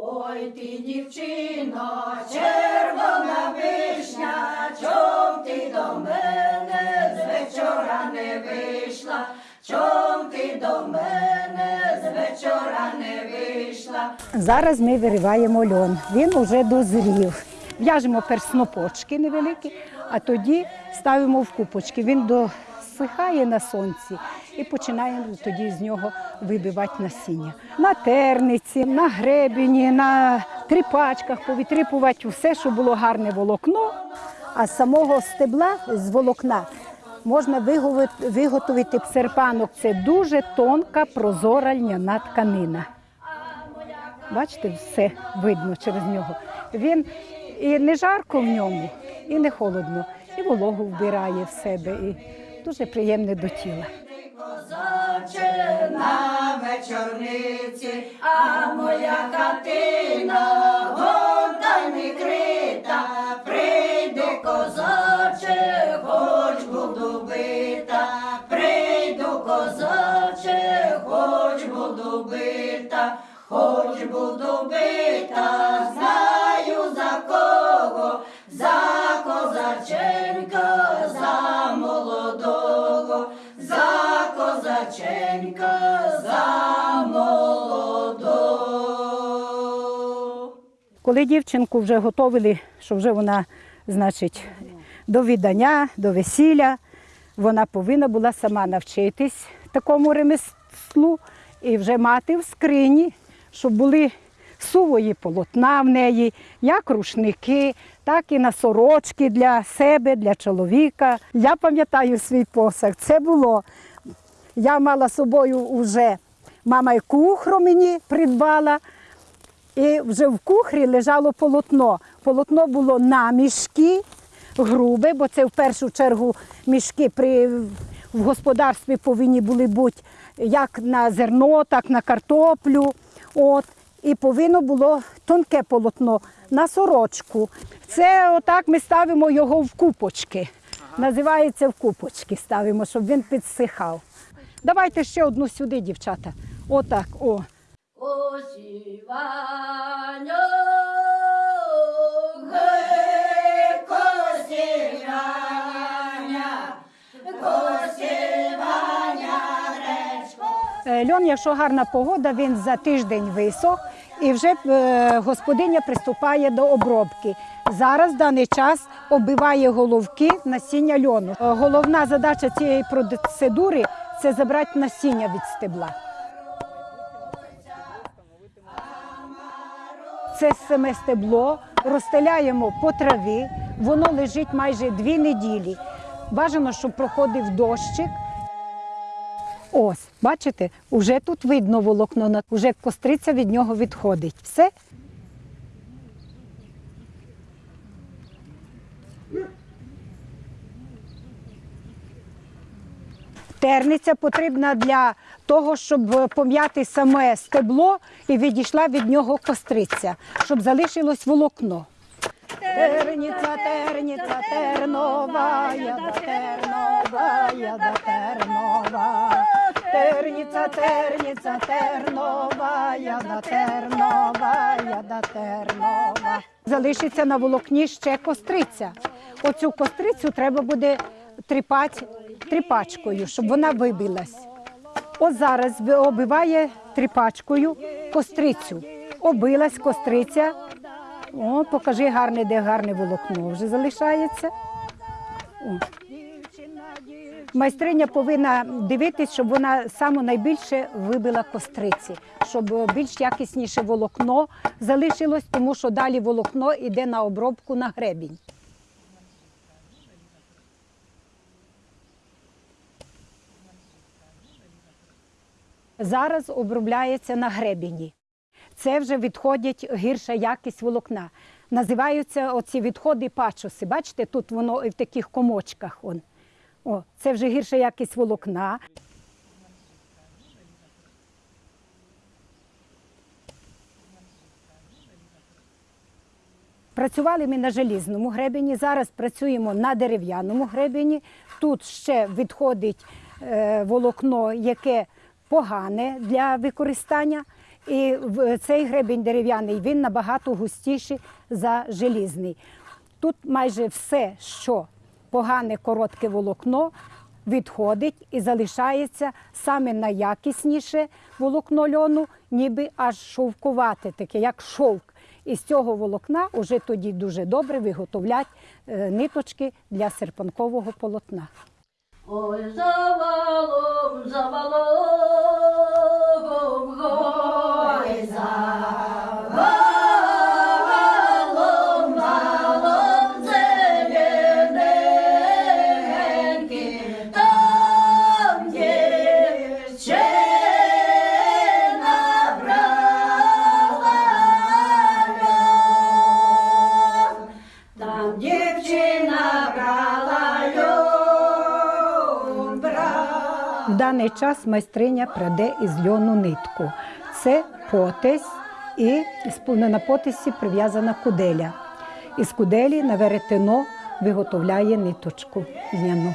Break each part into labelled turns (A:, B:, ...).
A: Ой ти, дівчино, червона вишня, чом ти до мене з вечора не вийшла, чом ти до мене з вечора не вийшла.
B: Зараз ми вириваємо льон. Він уже дозрів. В'яжемо перснопочки невеликі, а тоді ставимо в купочки. Він досихає на сонці і починаємо тоді з нього вибивати насіння. На терниці, на гребені, на тріпачках повітрипувати все, що було гарне волокно. А з самого стебла з волокна можна виготовити серпанок. Це дуже тонка прозора льняна тканина. Бачите, все видно через нього. Він і не жарко в ньому, і не холодно, і вологу вбирає в себе, і дуже приємне до тіла.
A: Козаче на вечорниці, а моя хатина гонта не крита, прийди козаче, хоч буду бита, прийду козаче, хоч буду бита, хоч буду бита,
B: Коли дівчинку вже готовили, що вже вона, значить, до віддання, до весілля, вона повинна була сама навчитись такому ремеслу і вже мати в скрині, щоб були сувої полотна в неї, як рушники, так і на сорочки для себе, для чоловіка. Я пам'ятаю свій посаг. Це було. Я мала собою вже мама і кухру мені придбала. І вже в кухрі лежало полотно. Полотно було на мішки, грубе, бо це в першу чергу мішки при, в господарстві повинні були бути як на зерно, так на картоплю. От. І повинно було тонке полотно на сорочку. Це отак ми ставимо його в купочки. Називається в купочки ставимо, щоб він підсихав. Давайте ще одну сюди, дівчата. Отак. О. Е, Льон, якщо гарна погода, він за тиждень висох і вже е, господиня приступає до обробки. Зараз в даний час оббиває головки насіння льону. Е, Головна задача цієї процедури це забрати насіння від стебла. Це саме стебло розстеляємо по траві, воно лежить майже дві неділі. Бажано, щоб проходив дощик, Ось, бачите, уже тут видно волокно, вже костриця від нього відходить. Все. Терниця потрібна для того, щоб пом'яти саме стебло і відійшла від нього костриця, щоб залишилось волокно. Терниця, терниця, тернова, да тернова, да тернова. Терниця, терниця, тернова, да тернова, да тернова. Залишиться на волокні ще костриця. Оцю кострицю треба буде тріпати тріпачкою, щоб вона вибилась. От зараз оббиває тріпачкою кострицю. Обилась костриця. О, покажи гарне, де гарне волокно вже залишається. О. Майстриня повинна дивитись, щоб вона саме найбільше вибила костриці, щоб більш якісніше волокно залишилось, тому що далі волокно йде на обробку на гребінь. Зараз обробляється на гребені. Це вже відходять гірша якість волокна. Називаються оці відходи пачуси. Бачите, тут воно і в таких комочках. О, це вже гірша якість волокна. Працювали ми на желізному гребені, зараз працюємо на дерев'яному гребені. Тут ще відходить е, волокно, яке погане для використання. І цей гребінь дерев'яний він набагато густіший за желізний. Тут майже все, що погане коротке волокно, відходить і залишається саме найякісніше волокно льону, ніби аж шовкувате, таке, як шовк. І з цього волокна вже тоді дуже добре виготовлять е, ниточки для серпанкового полотна.
A: Oy zavalım
B: zavalım. Даний час майстриня праде із льону нитку. Це потесь і на потисі прив'язана куделя. Із куделі на веретено виготовляє ниточку льняну.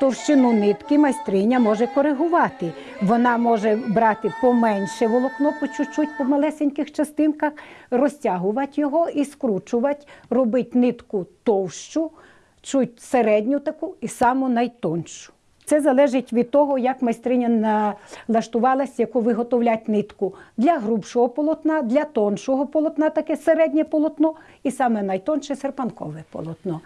B: Товщину нитки майстриня може коригувати. Вона може брати поменше волокно по чуть-чуть, по малесеньких частинках, розтягувати його і скручувати, робити нитку товщу, чуть середню таку і саму найтоншу. Це залежить від того, як майстриня налаштувалась, яку виготовлять нитку. Для грубшого полотна, для тоншого полотна таке середнє полотно і саме найтонше серпанкове полотно.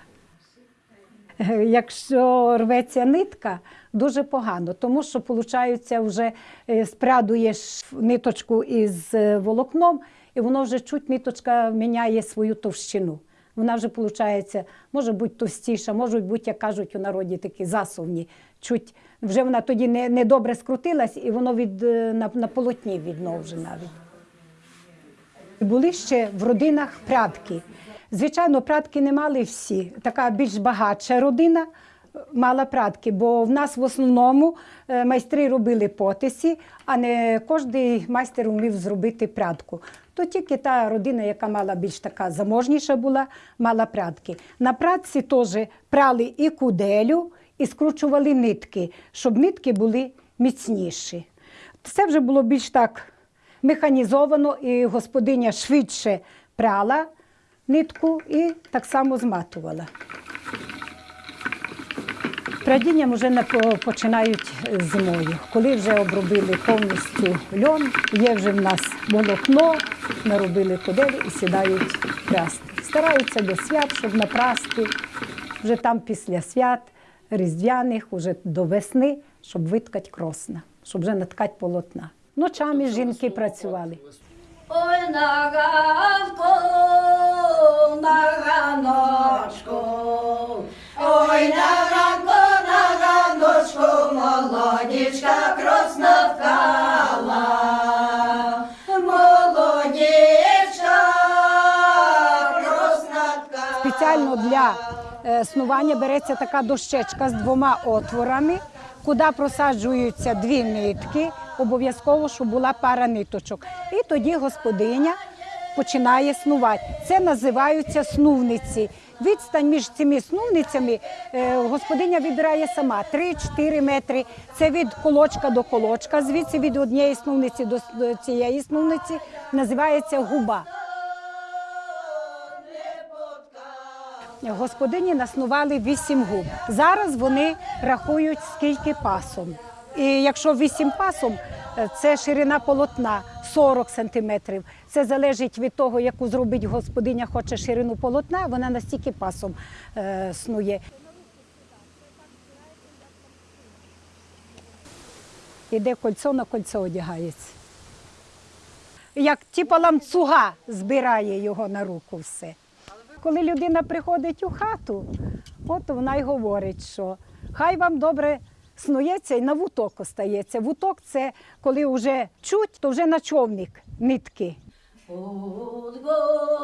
B: Е, Якщо рветься нитка, дуже погано, тому що виходить, вже е, спрядуєш ниточку із е, волокном, і воно вже чуть ниточка міняє свою товщину. Вона вже виходить, може бути товстіша, може бути, як кажуть у народі, такі засувні. Чуть вже вона тоді не, не добре скрутилась, і воно від, е, на, на полотні видно вже навіть. Були ще в родинах прядки. Звичайно, прядки не мали всі. Така більш багатша родина е, мала прядки, бо в нас в основному е, майстри робили потисі, а не кожен майстер вмів зробити прядку. То тільки та родина, яка мала більш така заможніша була, мала прядки. На прядці теж прали і куделю, і скручували нитки, щоб нитки були міцніші. Це вже було більш так механізовано, і господиня швидше прала нитку і так само зматувала. Прадінням вже не починають зимою. Коли вже обробили повністю льон, є вже в нас волокно, наробили куделі і сідають прясти. Стараються до свят, щоб напрасти, вже там після свят різдвяних, уже до весни, щоб виткати кросна, щоб вже наткати полотна. Ночами жінки працювали.
A: Ой, на ганку, на ганочку,
B: снування береться така дощечка з двома отворами, куди просаджуються дві нитки, обов'язково, щоб була пара ниточок. І тоді господиня починає снувати. Це називаються снувниці. Відстань між цими снувницями е, господиня вибирає сама 3-4 метри. Це від колочка до колочка. Звідси від однієї снувниці до цієї снувниці називається губа. Господині наснували вісім губ. Зараз вони рахують скільки пасом. І якщо вісім пасом, е, це ширина полотна 40 сантиметрів. Це залежить від того, яку зробить господиня, хоче ширину полотна, вона настільки пасом е, снує. Іде кольцо на кольцо одягається. Як типа ламцуга збирає його на руку все. Коли людина приходить у хату, от вона й говорить, що хай вам добре снується і на вуток остається. Вуток це коли вже чуть, то вже на човник нитки.
A: Гору долина,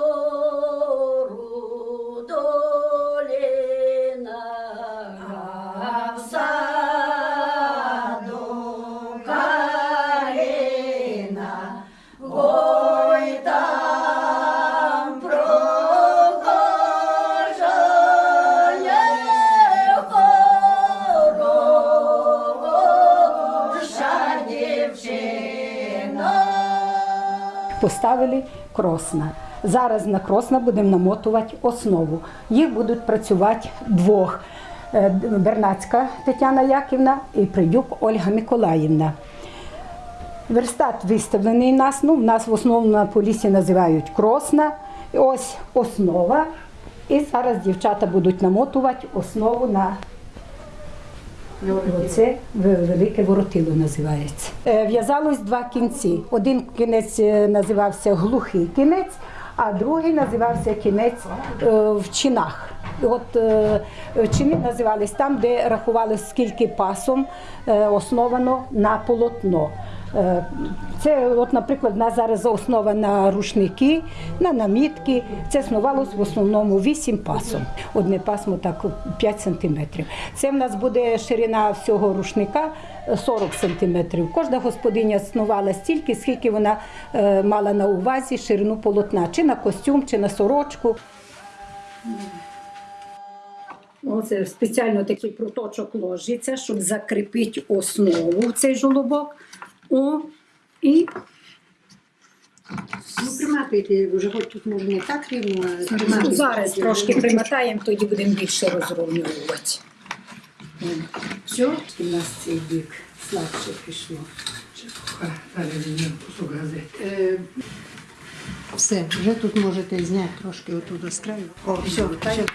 B: поставили кросна. Зараз на кросна будемо намотувати основу. Їх будуть працювати двох. Е, Бернацька Тетяна Яківна і Придюк Ольга Миколаївна. Верстат виставлений у нас. Ну, в нас в основному на полісі називають кросна. Ось основа. І зараз дівчата будуть намотувати основу на Оце велике воротило називається. Е, В'язалось два кінці. Один кінець е, називався глухий кінець, а другий називався кінець е, в чинах. От чини називались там, де рахували скільки пасом основано на полотно. Е, Це, от, наприклад, у нас зараз основа на рушники, на намітки. Це основалось в основному 8 пасом. Одне пасмо так 5 сантиметрів. Це в нас буде ширина всього рушника е, 40 сантиметрів. Кожна господиня снувала стільки, скільки вона е, мала на увазі ширину полотна, чи на костюм, чи на сорочку. Оце спеціально такий проточок ложиться, щоб закріпити основу цей жолобок. О, і
C: Ну, приматуйте, вже хоч тут може не так рівно, а приматуйте.
B: зараз трошки примотаємо, тоді будемо більше розрівнювати. Все, у нас цей бік слабше пішло.
C: Е, Все, вже тут можете зняти трошки отут з краю. О, все, все.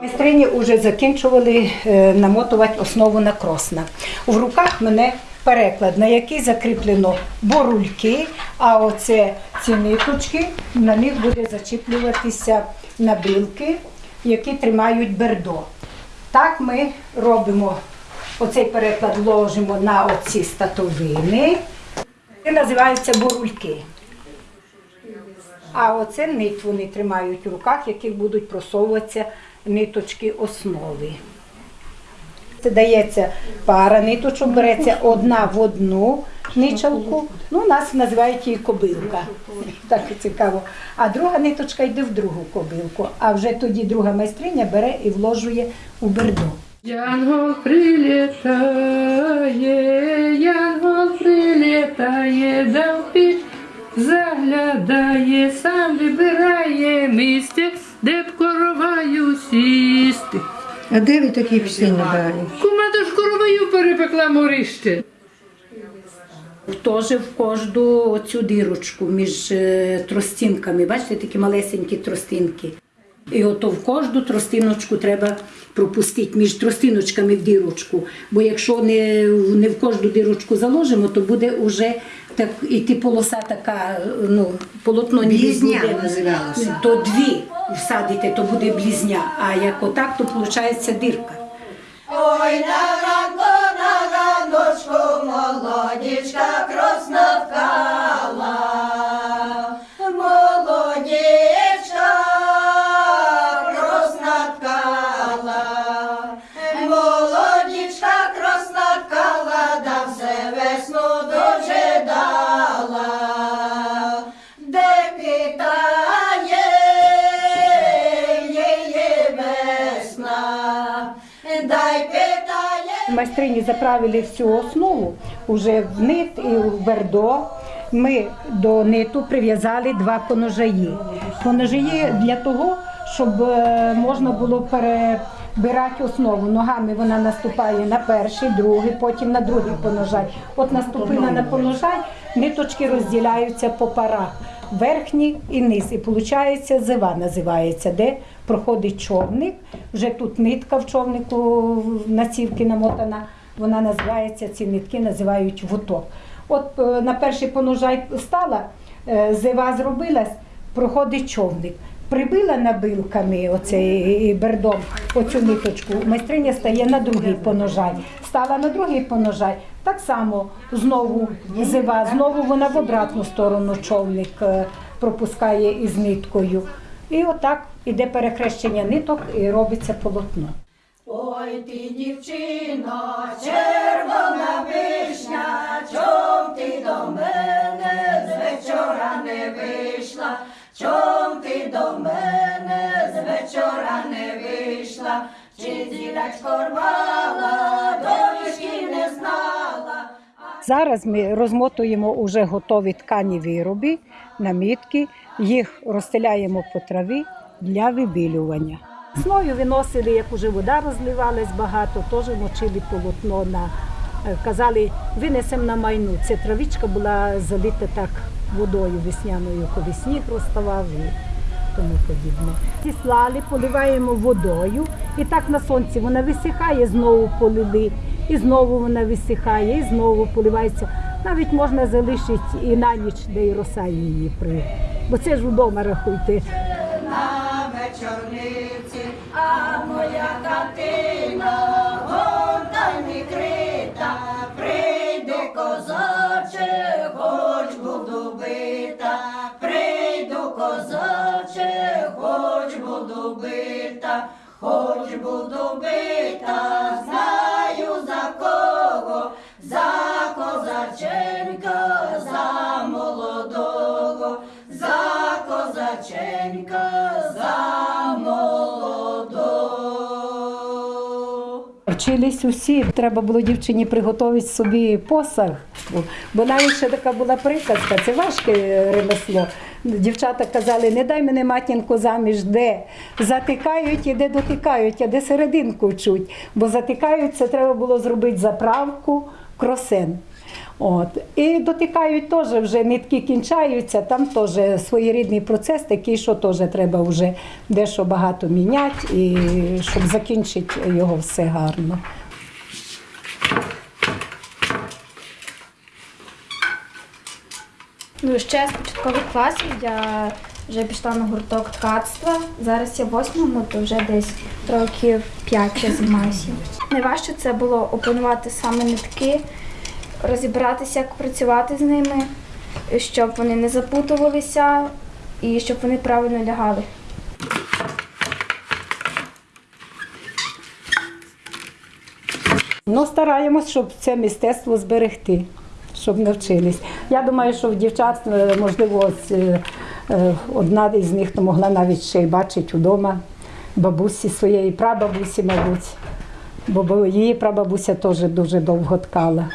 B: Майстрині вже закінчували е, намотувати основу на кросна. В руках мене переклад, на який закріплено борульки, а оце ці ниточки, на них буде зачіплюватися набілки, які тримають бердо. Так ми робимо оцей переклад ложимо на оці статовини. Це називаються борульки. А оце нить вони тримають в руках, яких будуть просовуватися ниточки основи. Це дається пара ниточок, береться одна в одну ничалку. Ну, нас називають її кобилка. Так цікаво. А друга ниточка йде в другу кобилку. А вже тоді друга майстриня бере і вложує у бердо.
D: Янгол прилітає, янгол прилітає, піч заглядає, сам вибирає місце, де б короваю сісти.
C: А де ви такі пісні набрали?
D: Кума то ж короваю перепекла морище.
B: Теж в кожну оцю дірочку між е, тростинками. Бачите, такі малесенькі тростинки. І ото в кожну тростиночку треба пропустити між тростиночками в дірочку. Бо якщо не, не в кожну дірочку заложимо, то буде вже так ти полоса така, ну, полотно ніби
C: Блізня називалося.
B: То дві всадите, то буде близня, А як отак, то виходить дирка.
A: Ой, на ранку, на раночку, молодічка кросна вкала. Питає.
B: Заправили всю основу уже в нит і в бердо. Ми до ниту прив'язали два поножаї. Поножаї для того, щоб е, можна було перебирати основу. Ногами вона наступає на перший, другий, потім на другий поножай. От наступила на поножай, ниточки розділяються по парах. Верхній і низ. І виходить зива називається, де проходить човник. Вже тут нитка в човнику на цівки намотана. Вона називається, ці нитки називають вуток. От е, на перший поножай стала, е, зива зробилась, проходить човник. Прибила набилками оцей бердом оцю ниточку, майстриня стає на другий поножай. Стала на другий поножай, так само знову зива, знову вона в обратну сторону човник е, пропускає із ниткою. І отак іде перехрещення ниток і робиться полотно.
A: Ой, ти дівчино, червона вишня, чом ти до мене з вечора не вийшла, чом ти до мене з вечора не вийшла, чи зірочко рвала, доріжки не знала.
B: Зараз ми розмотуємо уже готові ткані вироби, намітки, їх розстеляємо по траві для вибілювання. Весною виносили, як уже вода розливалась багато, теж мочили полотно на е, казали, винесемо на майну. Ця травичка була залита так водою весняною, коли сніг розставав тому подібне. Ці слали поливаємо водою, і так на сонці вона висихає, знову полили, і знову вона висихає, і знову поливається. Навіть можна залишити і на ніч, де й роса її при. Бо це ж вдома рахуйте.
A: на вечорниці, а моя хатина гонтами крита, хоч буду бита,
B: Вчились усі. Треба було дівчині приготувати собі посаг. Бо навіть ще така була приказка, це важке ремесло. Дівчата казали, не дай мене матінку заміж, де затикають і де дотикають, а де серединку чуть. Бо затикають, це треба було зробити заправку, кросен. От. І дотикають теж вже нитки кінчаються, там теж своєрідний процес такий, що теж треба вже дещо багато міняти, і щоб закінчити його все гарно.
E: Ну, ще з початкових класів я вже пішла на гурток ткацтва. Зараз я в восьмому, то вже десь років п'ять я займаюся. Найважче це було опанувати саме нитки, розібратися, як працювати з ними, щоб вони не запутувалися і щоб вони правильно лягали.
B: Ну, стараємось, щоб це мистецтво зберегти, щоб навчились. Я думаю, що в дівчат, е, можливо, е, е, одна із них то могла навіть ще й бачити вдома бабусі своєї прабабусі, мабуть. Бо її прабабуся теж дуже довго ткала.